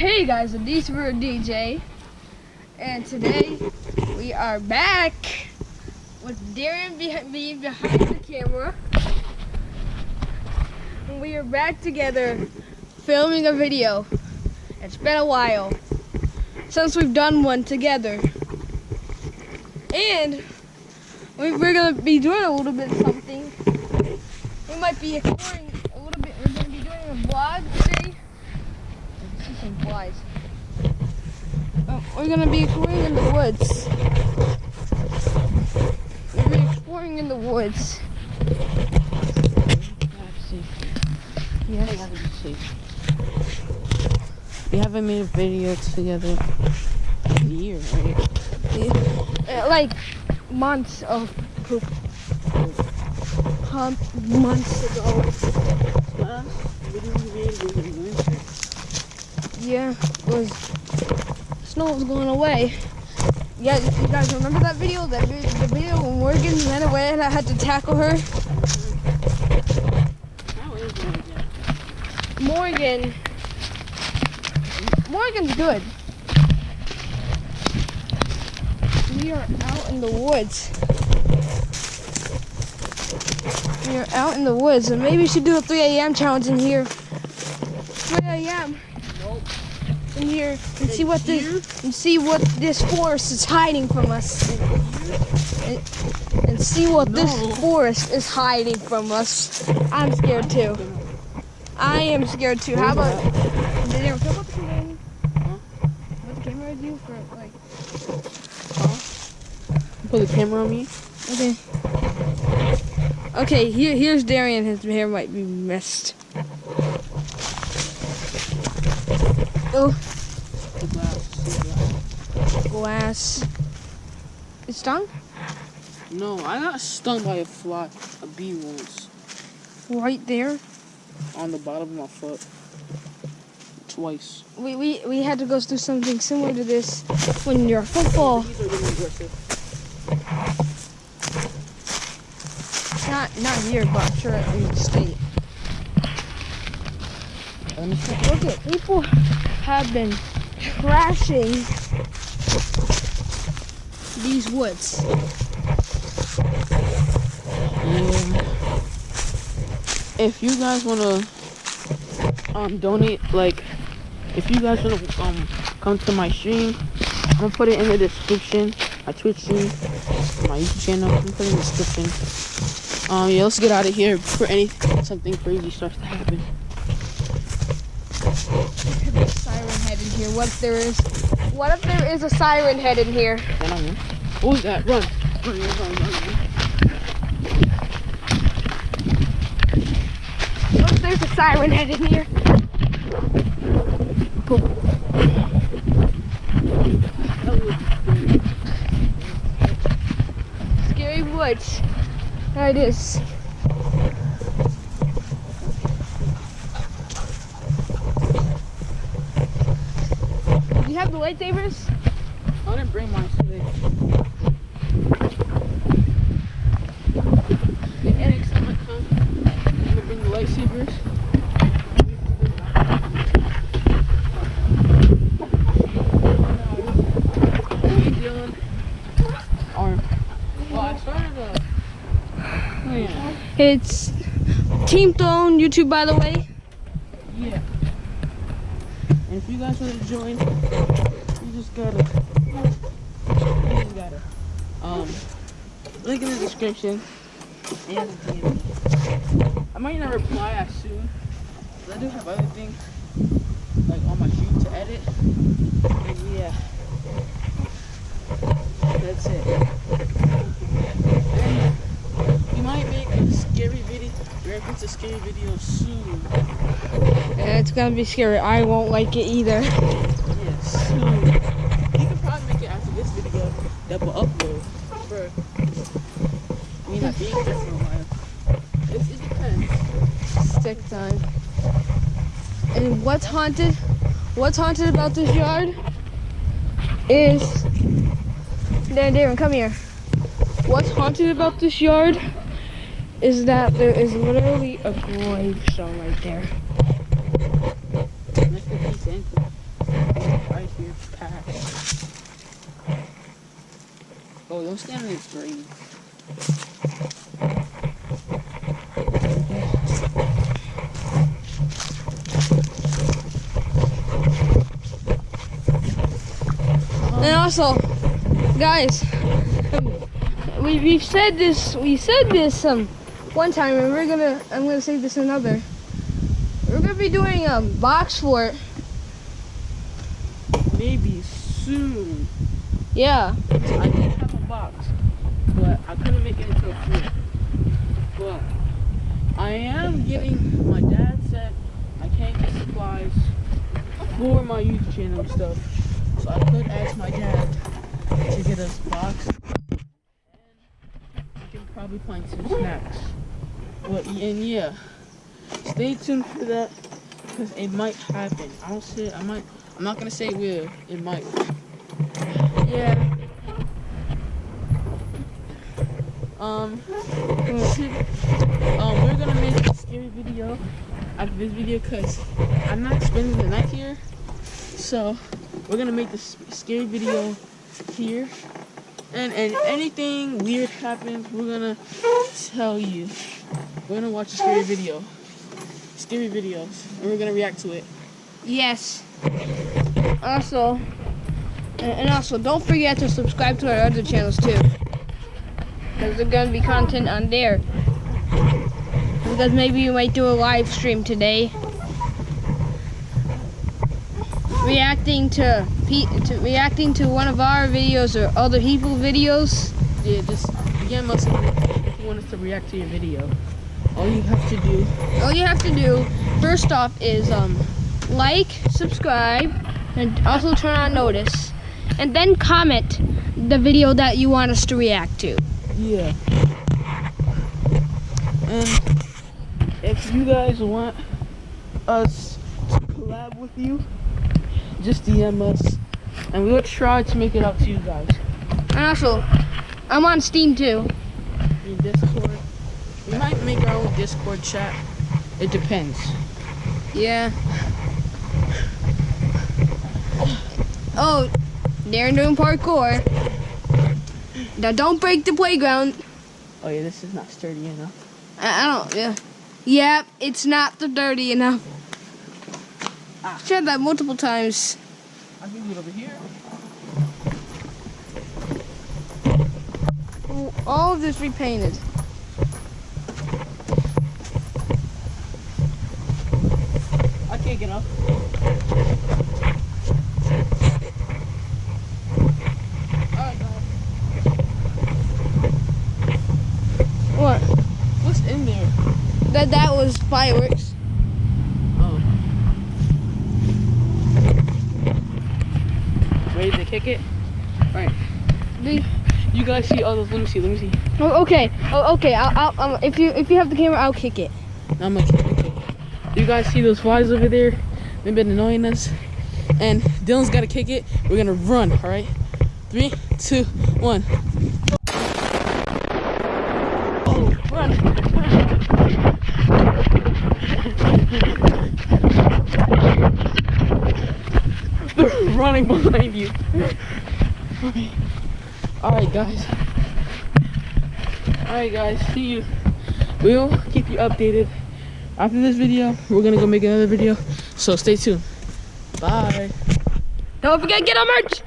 Hey guys, it's for DJ, and today we are back with Darren behind me behind the camera. And we are back together filming a video. It's been a while since we've done one together. And we- we're gonna be doing a little bit something. We might be exploring a little bit. We're gonna be doing a vlog today. I see some flies. Uh, we're gonna be exploring in the woods. We're gonna be exploring in the woods. Yes. We haven't made a video together in a year, right? Uh, like months of poop. Um, months ago. Last video we made was in winter. Yeah, was snow was going away. Yeah, you guys remember that video? That the video when Morgan ran away and I had to tackle her. Morgan. Morgan's good. We are out in the woods. We are out in the woods, and maybe we should do a 3 a.m. challenge in here. 3 a.m. In here and see what this and see what this forest is hiding from us. And, and see what this forest is hiding from us. I'm scared too. I am scared too. How about did you ever come up the camera? Huh? What the camera do for like Put the camera on me. Okay. Okay, here here's Darian. His hair might be messed. Oh, The glass. Glass. It's stung? No, I got stung by a fly, a bee once, Right there. on the bottom of my foot. Twice. We, we we had to go through something similar to this when you're football. Bees are really aggressive. Not not here, but sure in the state. Look at people have been trashing these woods. If you guys wanna um donate, like, if you guys wanna um come to my stream, I'm gonna put it in the description. My Twitch stream, my YouTube channel. I'm gonna put it in the description. Um, yeah, let's get out of here before anything, something crazy starts to happen. Could be a siren head in here. What if there is? What if there is a siren head in here? Then I'm in. What that? Run! Run, run, run, run. What if there's a siren head in here? Scary woods. There it is. Have the lightsabers? I didn't bring mine today. Maybe next time I come, I'm gonna bring the lightsabers. What are you doing? Arm. Well, I started. Oh yeah. It's Team Throne YouTube, by the way. Yeah. And if you guys want to join, you just gotta. You just gotta. Um, link in the description. And. I might not reply as soon. I do have other things like on my shoot to edit. And yeah. That's it. And we might make a scary video, reference a scary video soon. It's gonna be scary. I won't like it either. Yes. You can probably make it after this video will upload. For me not being here for a while. It, it depends. Stick time. And what's haunted? What's haunted about this yard is. Dan, Darren, come here. What's haunted about this yard is that there is literally a gravestone right there. In peace, Anthony. your pack. Oh, don't stand in this green. And also, guys, we we've said this we said this um one time, and we're gonna I'm gonna say this another. We're gonna be doing a box fort. Maybe soon. Yeah. I did have a box, but I couldn't make it into a fort. But I am getting. My dad said I can't get supplies for my YouTube channel and stuff, so I could ask my dad to get us a box. And we can probably find some snacks. But and yeah, stay tuned for that because it might happen. I don't say I might. I'm not gonna say it will. It might. Yeah. Um, um, we're gonna make a scary video after this video because I'm not spending the night here. So we're gonna make this scary video here. And and anything weird happens, we're gonna tell you. We're gonna watch a scary video. Scary videos. And we're gonna react to it. Yes. Also, and also, don't forget to subscribe to our other channels too. Because there's gonna be content on there. Because maybe we might do a live stream today. Reacting to, to reacting to one of our videos or other people videos. Yeah, just DM us if you want us to react to your video. All you have to do All you have to do, first off, is um, like, subscribe, and also turn on notice, and then comment the video that you want us to react to. Yeah. And if you guys want us to collab with you, just DM us and we'll try to make it up to you guys. And also, I'm on Steam too. In Discord. We might make our own Discord chat. It depends. Yeah. Oh, Darren doing parkour. Now don't break the playground. Oh yeah, this is not sturdy enough. I, I don't. Yeah. Yep, it's not the dirty enough. Ah. Tried that multiple times. I can do it over here. All of this repainted. I can't get up. Alright guys. What? What's in there? That that was fireworks. Oh. Ready to kick it? Alright. The- You guys see all those? Let me see. Let me see. Oh, okay. Oh, okay. I'll, I'll, um, if you if you have the camera, I'll kick it. I'm gonna kick it. You guys see those flies over there? They've been annoying us. And Dylan's gotta kick it. We're gonna run. All right. Three, two, one. Oh, run! They're running behind you. All right, guys. All right, guys. See you. We'll keep you updated. After this video, we're gonna go make another video. So stay tuned. Bye. Don't forget get our merch.